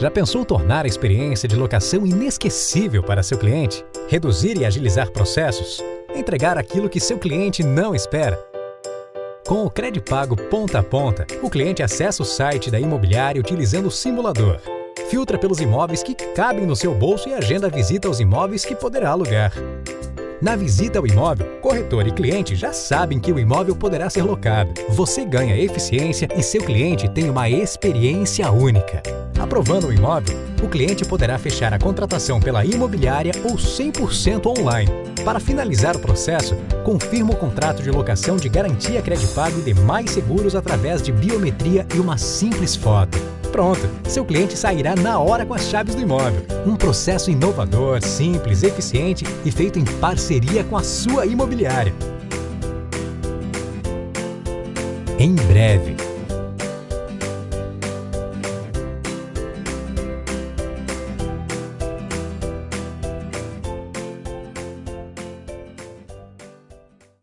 Já pensou tornar a experiência de locação inesquecível para seu cliente? Reduzir e agilizar processos? Entregar aquilo que seu cliente não espera? Com o Credipago Ponta a Ponta, o cliente acessa o site da imobiliária utilizando o simulador. Filtra pelos imóveis que cabem no seu bolso e agenda a visita aos imóveis que poderá alugar. Na visita ao imóvel, corretor e cliente já sabem que o imóvel poderá ser locado. Você ganha eficiência e seu cliente tem uma experiência única. Aprovando o imóvel, o cliente poderá fechar a contratação pela imobiliária ou 100% online. Para finalizar o processo, confirma o contrato de locação de garantia Credipago e demais seguros através de biometria e uma simples foto. Pronto, seu cliente sairá na hora com as chaves do imóvel. Um processo inovador, simples, eficiente e feito em parceria com a sua imobiliária. Em breve,